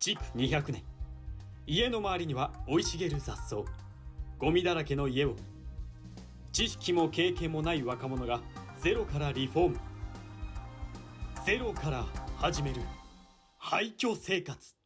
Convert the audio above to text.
築200年。家の周りには生い茂る雑草ゴミだらけの家を知識も経験もない若者がゼロからリフォームゼロから始める廃墟生活。